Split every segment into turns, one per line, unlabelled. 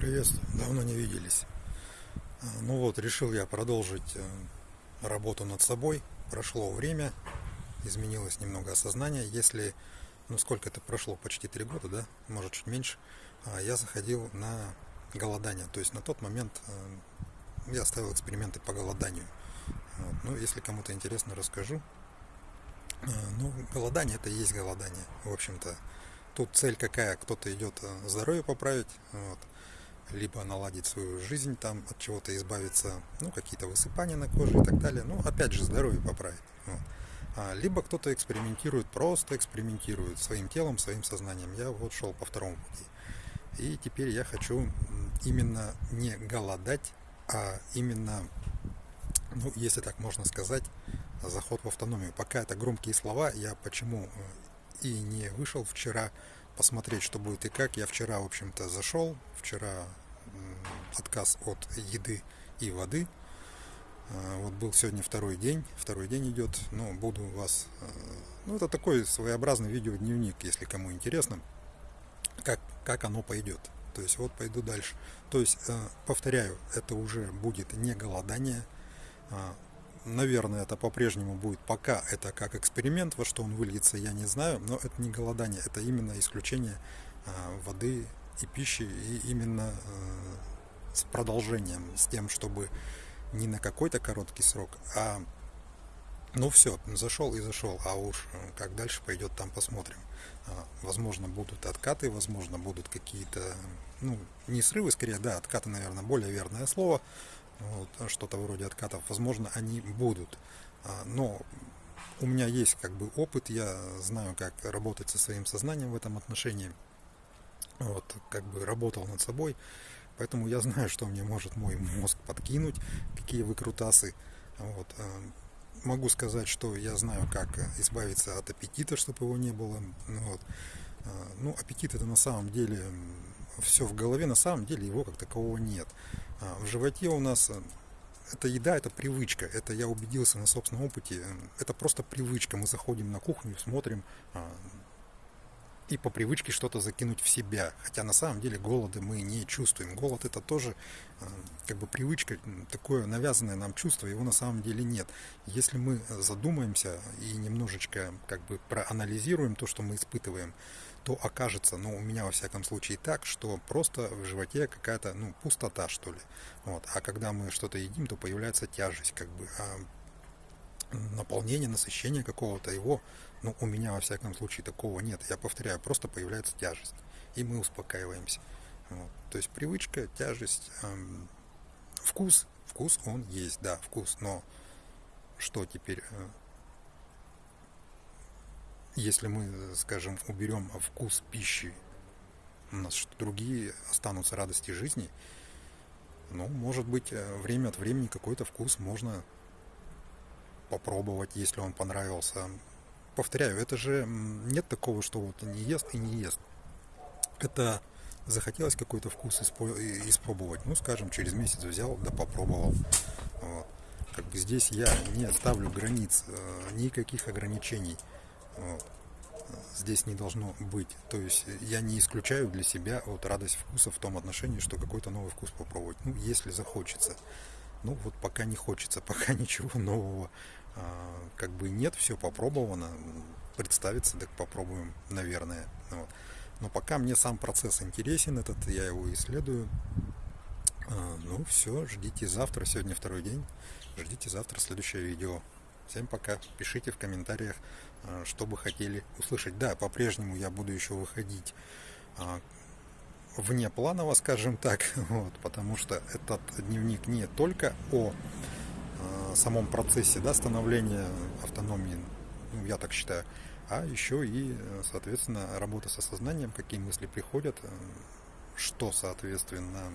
Приветствую, давно не виделись. А, ну вот, решил я продолжить э, работу над собой. Прошло время, изменилось немного осознание. Если, ну сколько это прошло, почти три года, да, может чуть меньше, а, я заходил на голодание. То есть на тот момент э, я ставил эксперименты по голоданию. Ну, если кому-то интересно, расскажу. А, ну, голодание это и есть голодание, в общем-то. Тут цель какая? Кто-то идет э, здоровье поправить, вот, либо наладить свою жизнь, там от чего-то избавиться, ну, какие-то высыпания на коже и так далее. Ну, опять же, здоровье поправить. Вот. А, либо кто-то экспериментирует, просто экспериментирует своим телом, своим сознанием. Я вот шел по второму пути. И теперь я хочу именно не голодать, а именно, ну, если так можно сказать, заход в автономию. Пока это громкие слова, я почему э, и не вышел вчера посмотреть, что будет и как. Я вчера, в общем-то, зашел. Вчера отказ от еды и воды. А, вот был сегодня второй день. Второй день идет. Ну, буду вас... Э, ну, это такой своеобразный видеодневник, если кому интересно, как, как оно пойдет. То есть вот пойду дальше. То есть, э, повторяю, это уже будет не голодание, а, наверное, это по-прежнему будет пока это как эксперимент, во что он выльется, я не знаю, но это не голодание, это именно исключение а, воды и пищи, и именно а, с продолжением, с тем, чтобы не на какой-то короткий срок, а ну все, зашел и зашел, а уж как дальше пойдет, там посмотрим. А, возможно, будут откаты, возможно, будут какие-то, ну, не срывы, скорее, да, откаты, наверное, более верное слово, вот, что-то вроде откатов, возможно, они будут. А, но у меня есть как бы опыт, я знаю, как работать со своим сознанием в этом отношении. Вот, как бы работал над собой, поэтому я знаю, что мне может мой мозг подкинуть, какие выкрутасы. Вот. А, могу сказать, что я знаю, как избавиться от аппетита, чтобы его не было. Вот. А, ну, аппетит это на самом деле все в голове, на самом деле его как такового нет. А, в животе у нас э, это еда, это привычка. Это я убедился на собственном опыте. Это просто привычка. Мы заходим на кухню, смотрим а, и по привычке что-то закинуть в себя. Хотя на самом деле голода мы не чувствуем. Голод это тоже а, как бы привычка, такое навязанное нам чувство, его на самом деле нет. Если мы задумаемся и немножечко как бы проанализируем то, что мы испытываем, то окажется, ну, у меня во всяком случае так, что просто в животе какая-то, ну, пустота, что ли. Вот. А когда мы что-то едим, то появляется тяжесть, как бы. А наполнение, насыщение какого-то его, ну, у меня во всяком случае такого нет. Я повторяю, просто появляется тяжесть. И мы успокаиваемся. Вот. То есть привычка, тяжесть, эм, вкус, вкус он есть, да, вкус, но что теперь э, если мы, скажем, уберем вкус пищи, у нас другие останутся радости жизни, ну, может быть, э, время от времени какой-то вкус можно попробовать, если он понравился. Повторяю, это же нет такого, что вот не ест и не ест. Это захотелось какой-то вкус испробовать. Ну, скажем, через месяц взял, да попробовал. Вот. Как бы здесь я не ставлю границ, э, никаких ограничений. Здесь не должно быть. То есть я не исключаю для себя вот радость вкуса в том отношении, что какой-то новый вкус попробовать. Ну, если захочется. Ну, вот пока не хочется, пока ничего нового а, как бы нет, все попробовано. Представиться, так попробуем, наверное. Вот. Но пока мне сам процесс интересен, этот я его исследую. А, ну, все, ждите завтра, сегодня второй день. Ждите завтра следующее видео. Всем пока. Пишите в комментариях, а, что бы хотели услышать. Да, по-прежнему я буду еще выходить а, вне планово, скажем так, вот, потому что этот дневник не только о а, самом процессе да, становления автономии, ну, я так считаю, а еще и, соответственно, работа со сознанием, какие мысли приходят, что, соответственно,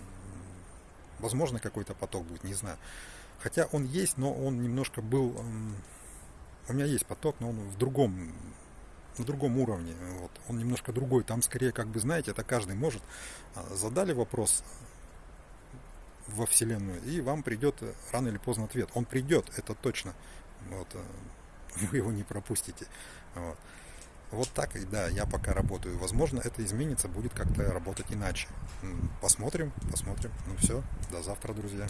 возможно, какой-то поток будет, не знаю. Хотя он есть, но он немножко был... У меня есть поток, но он в другом на другом уровне. Вот. Он немножко другой. Там скорее, как бы, знаете, это каждый может. А, задали вопрос во Вселенную, и вам придет рано или поздно ответ. Он придет, это точно. Вот. Э, вы его не пропустите. Вот. Вот так и да, я пока работаю. Возможно, это изменится, будет как-то работать иначе. Посмотрим, посмотрим. Ну все, до завтра, друзья.